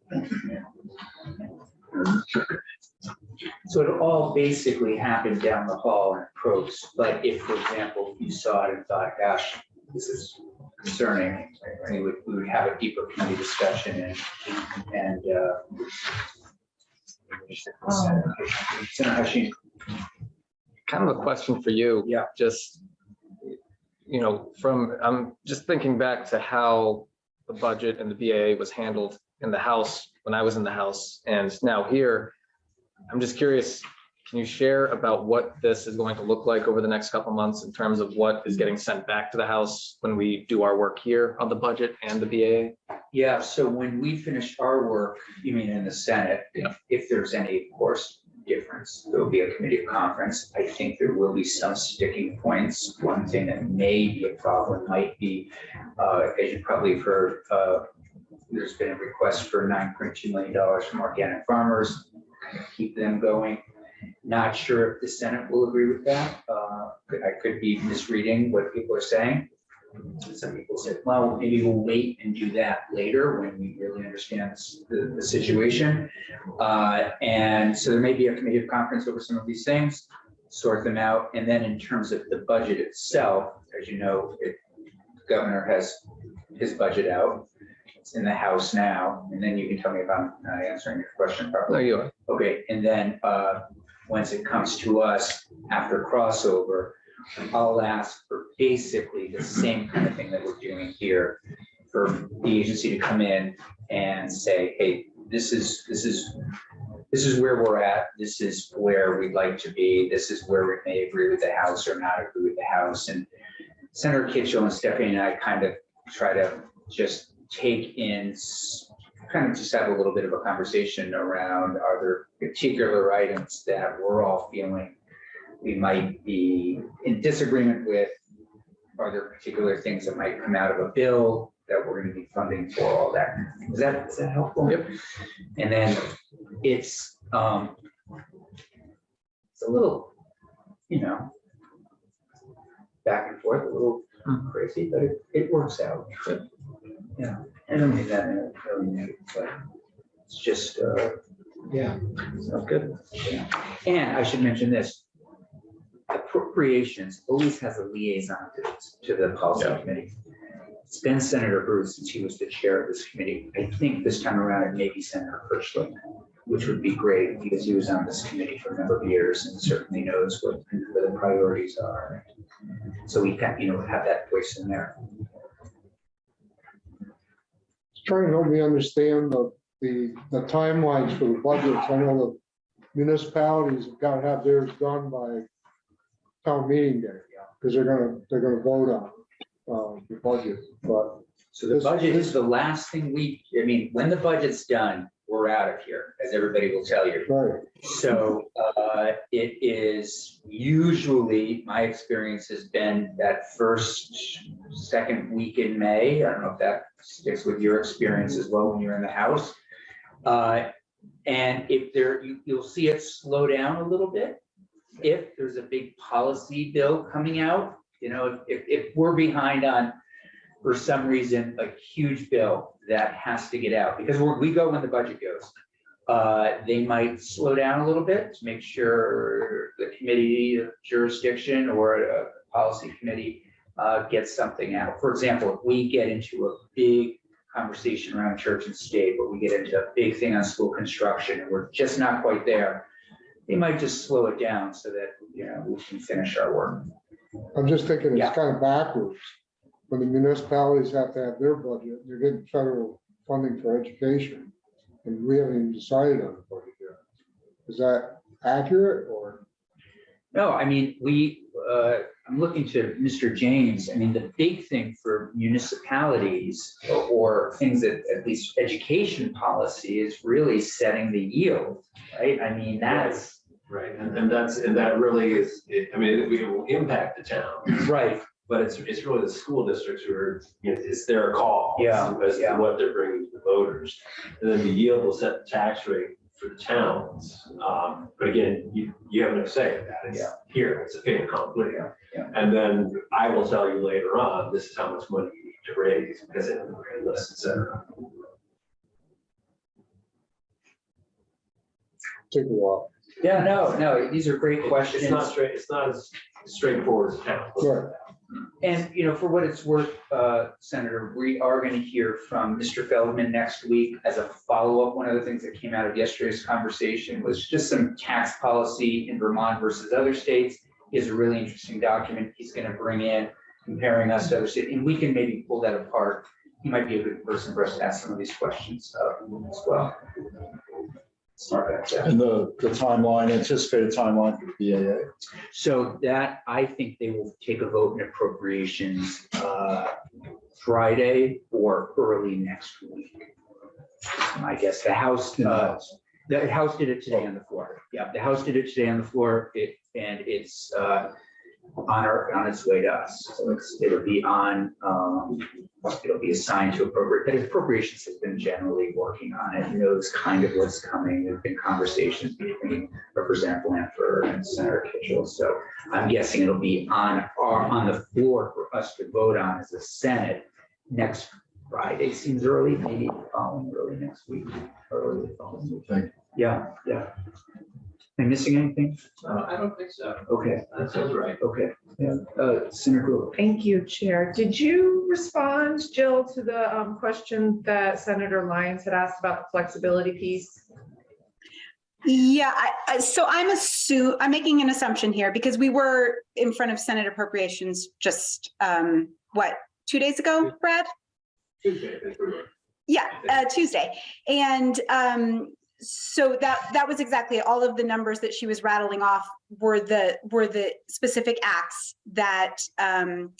So it all basically happened down the hall in approach, but if, for example, you saw it and thought, gosh, this is concerning, we would, we would have a deeper committee discussion and, and, uh, Senator Hashim, Kind of a question for you. Yeah. Just, you know, from, I'm just thinking back to how the budget and the BAA was handled in the House, when I was in the House, and now here. I'm just curious, can you share about what this is going to look like over the next couple months in terms of what is getting sent back to the House when we do our work here on the budget and the BAA? Yeah, so when we finish our work, you mean in the Senate, Yeah. if, if there's any, of course, difference, there'll be a committee conference. I think there will be some sticking points. One thing that may be a problem might be, uh, as you probably have heard, uh, there's been a request for nine point two million dollars from organic farmers, of keep them going. Not sure if the Senate will agree with that. Uh, I could be misreading what people are saying. Some people said, well, maybe we'll wait and do that later when we really understand the, the situation. Uh, and so there may be a committee of conference over some of these things, sort them out. And then in terms of the budget itself, as you know, it, the governor has his budget out. It's in the House now, and then you can tell me if I'm not answering your question No, properly. you are. Okay, and then, uh, once it comes to us after crossover, I'll ask for basically the same kind of thing that we're doing here. For the agency to come in and say, hey, this is, this is, this is where we're at, this is where we'd like to be, this is where we may agree with the House or not agree with the House. And Senator Kitchel and Stephanie and I kind of try to just take in, kind of just have a little bit of a conversation around, are there particular items that we're all feeling we might be in disagreement with? Are there particular things that might come out of a bill that we're gonna be funding for all that? Is that, is that helpful? Yep. And then it's, um, it's a little, you know, back and forth, a little crazy, but it, it works out. Yeah, I don't mean that in a really negative way. It's just, uh, yeah, sounds good. And I should mention this. Appropriations always has a liaison to, to the policy Yeah. committee. It's been Senator Bruce since he was the chair of this committee. I think this time around it may be Senator Kirchler, which would be great because he was on this committee for a number of years and certainly knows what, what the priorities are. So we can, you know, have that voice in there. Trying to help me understand the, the, the timelines for the budgets. I know the municipalities have got to have theirs done by town meeting day, because they're gonna, they're gonna vote on, uh, the budget, but So the This- budget is the last thing we, I mean, when the budget's done, we're out of here, as everybody will tell you. right, So uh, it is usually, my experience has been that first, second week in May. I don't know if that sticks with your experience as well when you're in the House. Uh, And if there, you, you'll see it slow down a little bit. If there's a big policy bill coming out, you know, if, if we're behind on for some reason, a huge bill that has to get out, because we go when the budget goes. Uh, they might slow down a little bit to make sure the committee of jurisdiction or a policy committee uh, gets something out. For example, if we get into a big conversation around church and state, or we get into a big thing on school construction, and we're just not quite there, they might just slow it down so that, you know, we can finish our work. I'm just thinking Yeah. it's kind of backwards. When the municipalities have to have their budget, they're getting federal funding for education. And we haven't even decided on the budget yet. Is that accurate or? No, I mean, we, uh, I'm looking to Mr. James. I mean, the big thing for municipalities or- or things that, at least education policy is really setting the yield, right? I mean, that's, Right, and, and that's, and that really is, it- I mean, it will impact the town, right, but it's, it's really the school districts who are, you know, it's their call. Yeah, As to yeah. what they're bringing to the voters. And then the yield will set the tax rate for the towns. Um, but again, you, you have no say in that. It's Yeah. here, it's a fait accompli. Yeah, yeah. And then I will tell you later on, this is how much money you need to raise because it, list, et cetera. Take a while. Yeah, no, no, these are great questions. It's not straight, it's not as straightforward as town. Right. And, you know, for what it's worth, uh, Senator, we are going to hear from Mr. Feldman next week as a follow-up. One of the things that came out of yesterday's conversation was just some tax policy in Vermont versus other states. He has a really interesting document he's going to bring in comparing us to other states, and we can maybe pull that apart. He might be a good person for us to ask some of these questions uh, as well. Smart. And the, the timeline, anticipated timeline for the BAA. So that, I think they will take a vote in appropriations uh, Friday or early next week. I guess the House, uh, the House did it today on the floor. Yeah, the House did it today on the floor. It, and it's uh, on our, on its way to us. So it's, it'll be on, um, it'll be assigned to appropriate, but appropriations has been generally working on it, knows kind of what's coming. There've been conversations between Representative Blanford and Senator Kitchel. So I'm guessing it'll be on our, on the floor for us to vote on as a Senate next Friday. Seems early, maybe following early next week, early the following week. Thank Yeah, yeah. Am I missing anything? Uh, I don't think so. Okay, That sounds right. okay. Yeah, uh, Senator Brewer. Thank you, Chair. Did you respond, Jill, to the um, question that Senator Lyons had asked about the flexibility piece? Yeah, I, I, so I'm assu, I'm making an assumption here because we were in front of Senate appropriations just, um, what, two days ago, Brad? Tuesday, I think we were. Yeah, uh, Tuesday. And um, so that, that was exactly, all of the numbers that she was rattling off were the, were the specific acts that um,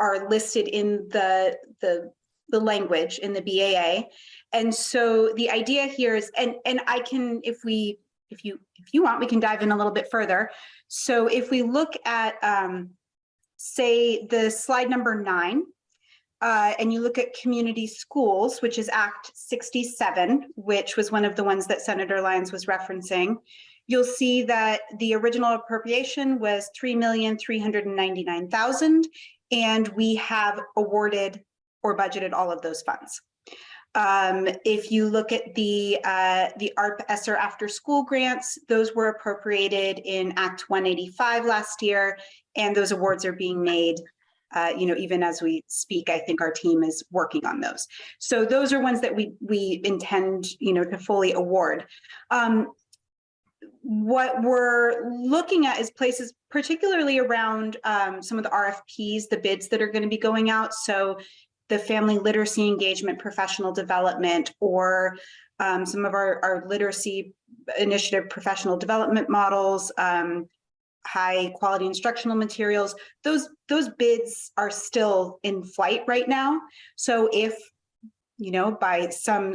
are listed in the, the, the language in the BAA. And so the idea here is, and, and I can, if we, if you, if you want, we can dive in a little bit further. So if we look at, um, say, the slide number nine, uh, and you look at community schools, which is Act 67, which was one of the ones that Senator Lyons was referencing, you'll see that the original appropriation was 3,399,000, and we have awarded or budgeted all of those funds. Um, if you look at the uh, the ARP ESSER after school grants, those were appropriated in Act 185 last year, and those awards are being made uh, you know, even as we speak, I think our team is working on those. So those are ones that we we intend, you know, to fully award. Um, what we're looking at is places particularly around um, some of the RFPs, the bids that are going to be going out. So the family literacy engagement, professional development, or um, some of our, our literacy initiative professional development models, um, high quality instructional materials, those, those bids are still in flight right now. So if, you know, by some,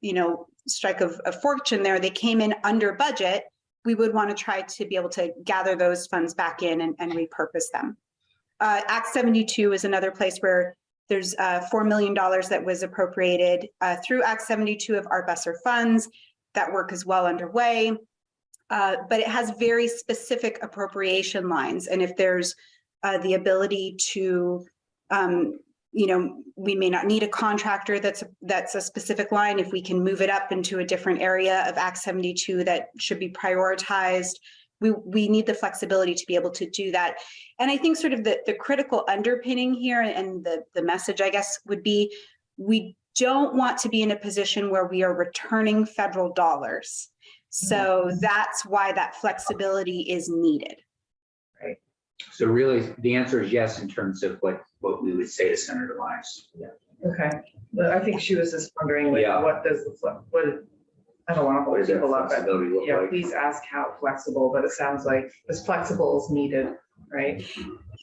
you know, strike of, of fortune there, they came in under budget, we would want to try to be able to gather those funds back in and, and repurpose them. Uh, Act 72 is another place where there's uh, $4 million that was appropriated uh, through Act 72 of our ESSER funds. That work is well underway. Uh, but it has very specific appropriation lines. And if there's uh, the ability to um, you know, we may not need a contractor that's, that's a specific line. If we can move it up into a different area of Act seventy-two that should be prioritized. We, we need the flexibility to be able to do that. And I think sort of the, the critical underpinning here and the, the message, I guess, would be, we don't want to be in a position where we are returning federal dollars. So that's why that flexibility is needed. Right. So really, the answer is yes, in terms of what, what we would say to Senator Lyons. Yeah. Okay, but I think she was just wondering, like, Yeah. what does, the fle- what, I don't want to What hold people up, but flexibility yeah, like? please ask how flexible, but it sounds like as flexible as needed, right?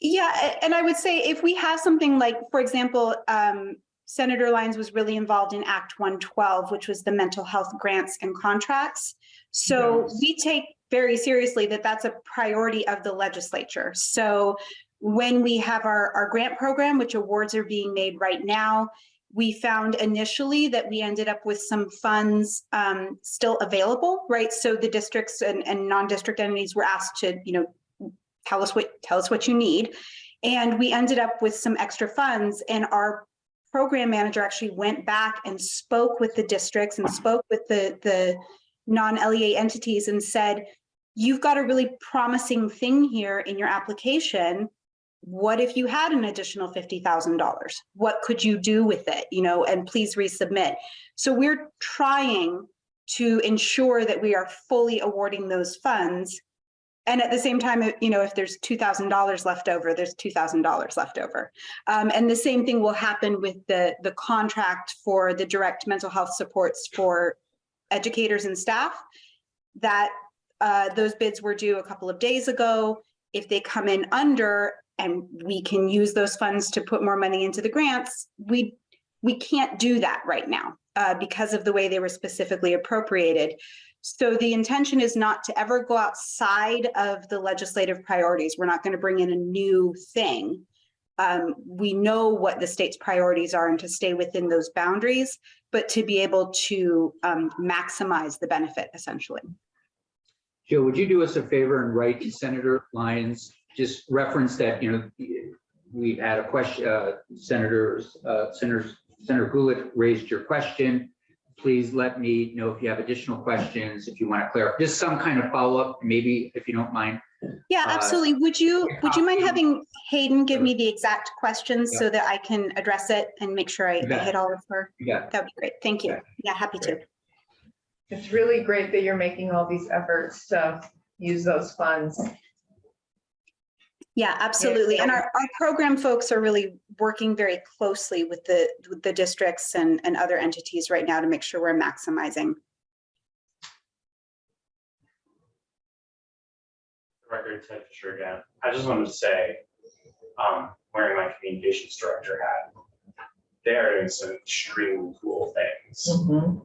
Yeah, and I would say if we have something like, for example, um, Senator Lyons was really involved in Act one twelve, which was the mental health grants and contracts. So Yes. we take very seriously that that's a priority of the legislature. So when we have our, our grant program, which awards are being made right now, we found initially that we ended up with some funds um, still available, right? So the districts and, and non-district entities were asked to, you know, tell us what, tell us what you need. And we ended up with some extra funds and our program manager actually went back and spoke with the districts and spoke with the, the non-LEA entities and said, you've got a really promising thing here in your application. What if you had an additional $50,000? What could you do with it? You know, and please resubmit. So we're trying to ensure that we are fully awarding those funds. And at the same time, you know, if there's $2,000 left over, there's $2,000 left over. Um, and the same thing will happen with the, the contract for the direct mental health supports for educators and staff. That, uh, those bids were due a couple of days ago. If they come in under and we can use those funds to put more money into the grants, we, we can't do that right now, uh, because of the way they were specifically appropriated. So the intention is not to ever go outside of the legislative priorities. We're not going to bring in a new thing. Um, we know what the state's priorities are and to stay within those boundaries, but to be able to um, maximize the benefit essentially. Joe, would you do us a favor and write to Senator Lyons, just reference that, you know, we've had a question, uh, Senators, uh, Senator, Senator Gulick raised your question. Please let me know if you have additional questions, if you want to clarify, just some kind of follow-up, maybe if you don't mind. Yeah, Uh, absolutely. Would you, would you mind having Hayden give me the exact questions so that I can address it and make sure I I hit all of her? Yeah, That'd be great. Thank you. Yeah, happy to. It's really great that you're making all these efforts to use those funds. Yeah, absolutely. And our, our program folks are really working very closely with the, with the districts and, and other entities right now to make sure we're maximizing. Record Ted Fisher again. I just wanted to say, um, wearing my communications director hat, they are doing some extremely cool things. Um,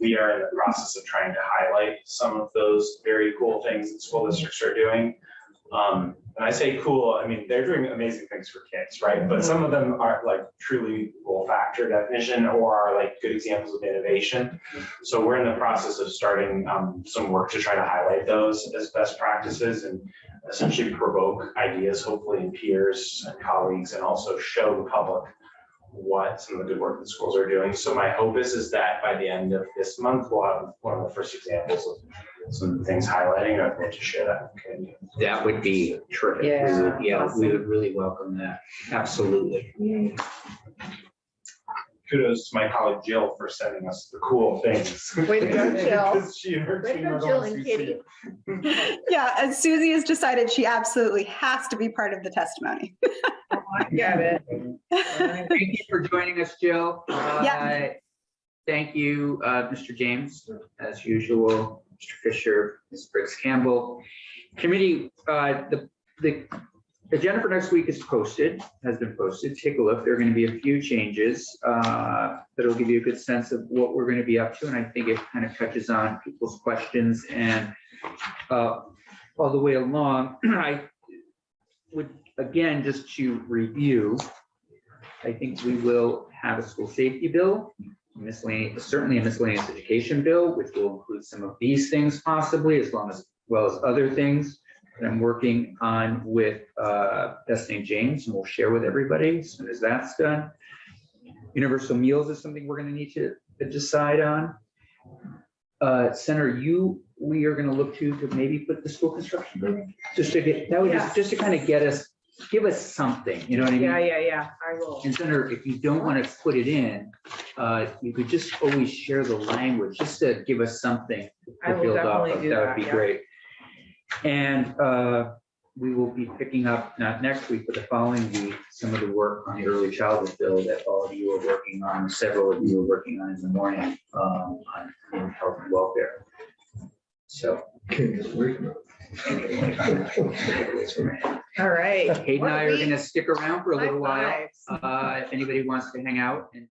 we are in the process of trying to highlight some of those very cool things that school districts are doing. Um, and I say cool, I mean, they're doing amazing things for kids, right? But some of them aren't like truly olfactory definition or are like good examples of innovation. So we're in the process of starting, um, some work to try to highlight those as best practices and essentially provoke ideas, hopefully in peers and colleagues, and also show the public what some of the good work that schools are doing. So my hope is, is that by the end of this month, we'll have one of the first examples of some things highlighting. I'd love to share that. with the community. that would be terrific. We Yeah, would- Yeah, we would really welcome that. Absolutely. Kudos to my colleague Jill for sending us the cool things. Way to go, Jill. Because she and her Way to team go, are Jill ones and who see Kitty. Yeah, and Susie has decided she absolutely has to be part of the testimony. I get it. Thank you for joining us, Jill. Yeah. Uh, Thank you, uh, Mr. James, as usual, Mr. Fisher, Ms. Briggs Campbell. Committee, uh, the, the agenda for next week is posted, has been posted. Take a look. There are going to be a few changes uh, that'll give you a good sense of what we're going to be up to. And I think it kind of touches on people's questions and uh, all the way along. I would, again, just to review, I think we will have a school safety bill, miscellaneous, certainly a miscellaneous education bill, which will include some of these things possibly, as long as, well as other things. that I'm working on with uh, St. James, and we'll share with everybody as soon as that's done. Universal meals is something we're gonna need to decide on. Uh, Senator, you, we are gonna look to, to maybe put the school construction just to get, that would just, just to kind of get us, give us something, you know what I mean? Yeah, yeah, yeah, I will. And Senator, if you don't want to put it in, uh, you could just always share the language, just to give us something I to will build off definitely of. do That would be yeah. great. And uh, we will be picking up, not next week, but the following week, some of the work on the early childhood bill that all of you are working on, several of you are working on in the morning, um, on in health and welfare. So. All right. Kate and I are gonna stick around for a little while. High fives. Uh, if anybody wants to hang out and